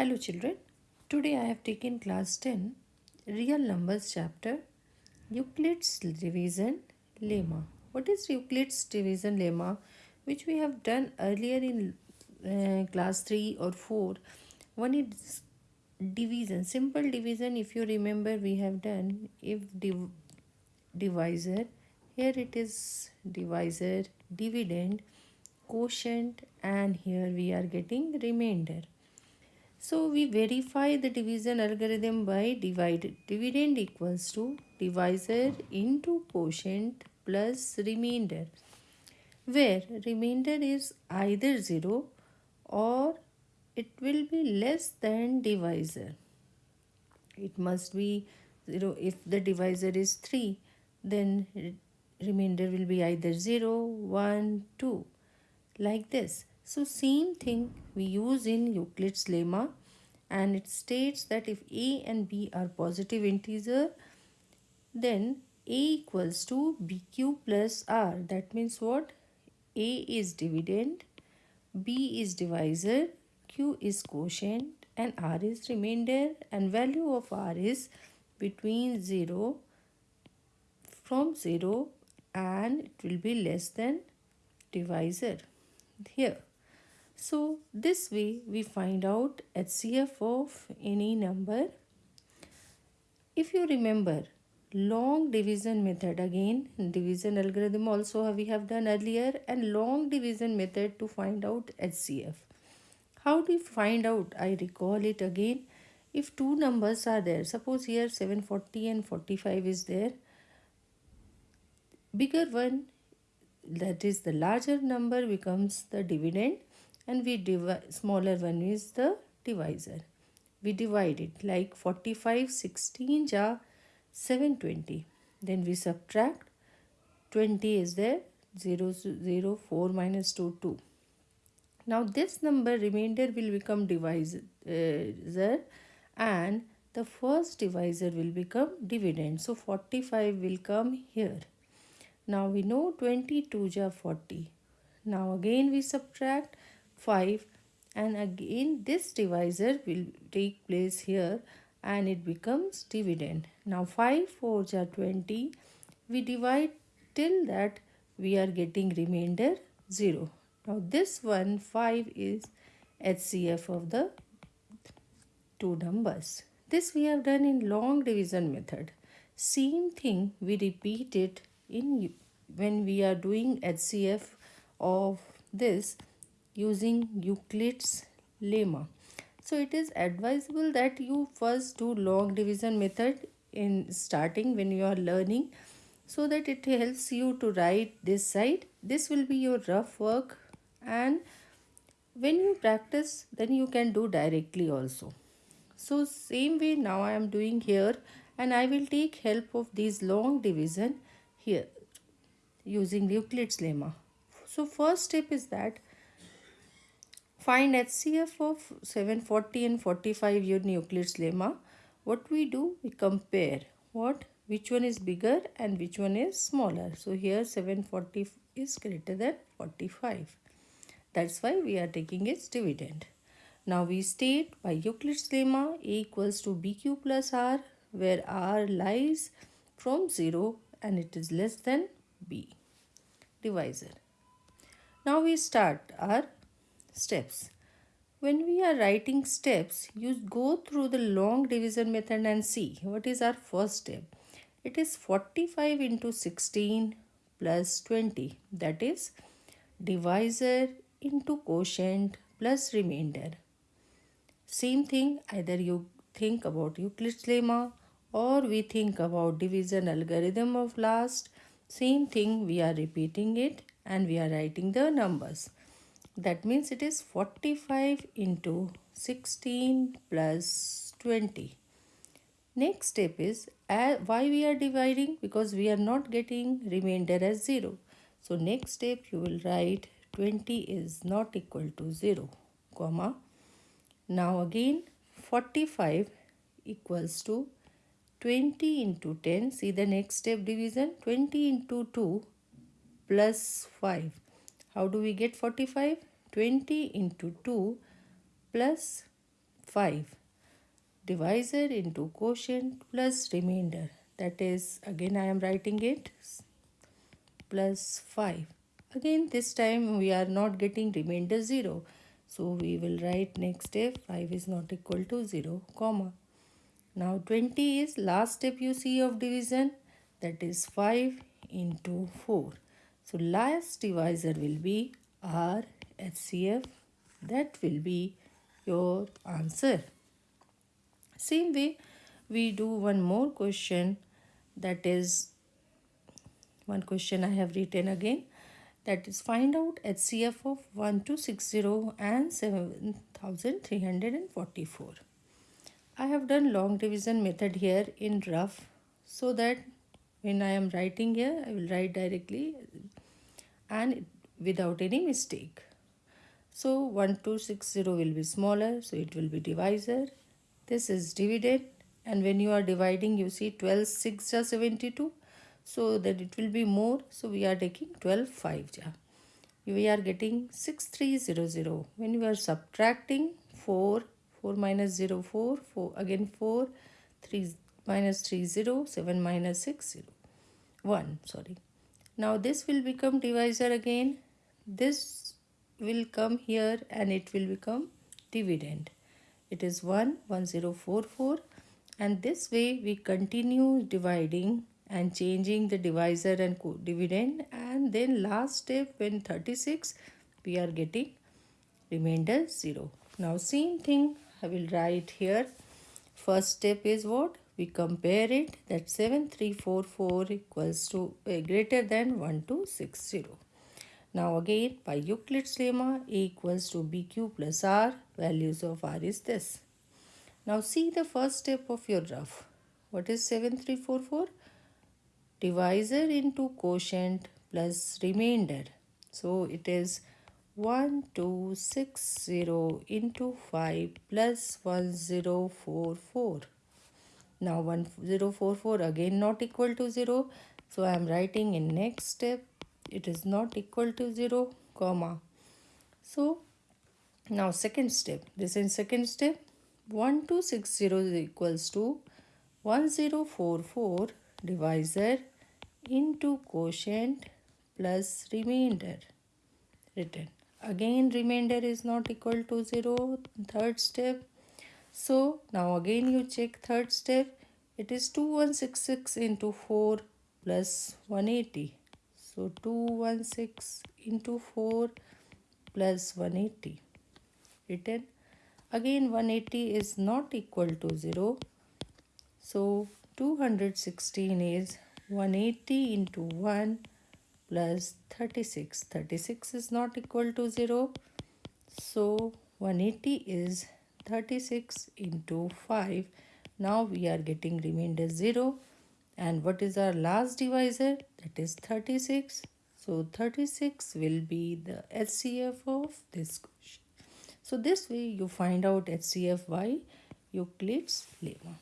Hello children, today I have taken class 10 real numbers chapter Euclid's division lemma. What is Euclid's division lemma which we have done earlier in uh, class 3 or 4. One is division, simple division if you remember we have done if div divisor, here it is divisor, dividend, quotient and here we are getting remainder. So we verify the division algorithm by divide. Dividend equals to divisor into quotient plus remainder where remainder is either 0 or it will be less than divisor. It must be 0 if the divisor is 3 then remainder will be either 0, 1, 2 like this. So same thing we use in Euclid's lemma and it states that if a and b are positive integer then a equals to bq plus r. That means what? a is dividend, b is divisor, q is quotient and r is remainder and value of r is between 0 from 0 and it will be less than divisor here. So this way we find out HCF of any number. If you remember long division method again division algorithm also we have done earlier and long division method to find out HCF. How do you find out? I recall it again. If two numbers are there, suppose here 740 and 45 is there. Bigger one that is the larger number becomes the dividend and we divide smaller one is the divisor. We divide it like 45 16 ja 720 then we subtract. 20 is there 0 0 4 minus 2 2 now this number remainder will become divisor and the first divisor will become dividend. So 45 will come here. Now we know 22 ja 40 now again we subtract 5 and again this divisor will take place here and it becomes dividend. Now 5 4 are 20. We divide till that we are getting remainder 0. Now this one 5 is HCF of the two numbers. This we have done in long division method. Same thing we repeat it in when we are doing HCF of this using Euclid's lemma. So it is advisable that you first do long division method in starting when you are learning so that it helps you to write this side. This will be your rough work and when you practice then you can do directly also. So same way now I am doing here and I will take help of these long division here using Euclid's lemma. So first step is that Find HCF of 740 and 45 using Euclid's lemma. What we do? We compare what which one is bigger and which one is smaller. So here 740 is greater than 45. That's why we are taking its dividend. Now we state by Euclid's lemma A equals to BQ plus R where R lies from 0 and it is less than B divisor. Now we start our steps. When we are writing steps, you go through the long division method and see what is our first step. It is 45 into 16 plus 20 that is divisor into quotient plus remainder. Same thing either you think about Euclid's lemma or we think about division algorithm of last. Same thing we are repeating it and we are writing the numbers. That means it is 45 into 16 plus 20. Next step is uh, why we are dividing because we are not getting remainder as 0. So next step you will write 20 is not equal to 0 comma. Now again 45 equals to 20 into 10 see the next step division 20 into 2 plus 5 how do we get 45 20 into 2 plus 5 divisor into quotient plus remainder. That is again I am writing it plus 5 again this time we are not getting remainder 0 so we will write next step 5 is not equal to 0 comma. Now 20 is last step you see of division. That is 5 into 4 so last divisor will be R HCF that will be your answer same way, we do one more question that is one question I have written again that is find out HCF of 1260 and 7344. I have done long division method here in rough so that when I am writing here I will write directly and without any mistake. So 1260 will be smaller so it will be divisor. This is dividend and when you are dividing you see 12 6 are 72 so that it will be more. So we are taking 12 5 ja. We are getting 6300 when you are subtracting 4 4 minus 0 4 4 again 4 3 minus 3 0 7 minus 6 0 1 sorry. Now this will become divisor again. This will come here and it will become dividend. It is 1 1044 and this way we continue dividing and changing the divisor and dividend. And then last step when 36 we are getting remainder 0 now same thing i will write here. First step is what? We compare it that 7344 equals to uh, greater than 1260 now again by Euclid's lemma A equals to BQ plus R values of R is this. Now see the first step of your rough. What is 7344? Divisor into quotient plus remainder. So it is 1260 into 5 plus 1044. Now 1044 again not equal to 0. So I am writing in next step it is not equal to 0 comma. So now second step. This is second step. 1260 is equals to 1044 divisor into quotient plus remainder written. Again remainder is not equal to 0 third step. So now again you check third step. It is 2166 into 4 plus 180 so 216 into 4 plus 180 written. Again 180 is not equal to 0. So 216 is 180 into 1 plus 36. 36 is not equal to 0. So 180 is 36 into 5. Now we are getting remainder 0 and what is our last divisor? That is 36 so 36 will be the HCF of this question. So this way you find out HCF by Euclid's lemma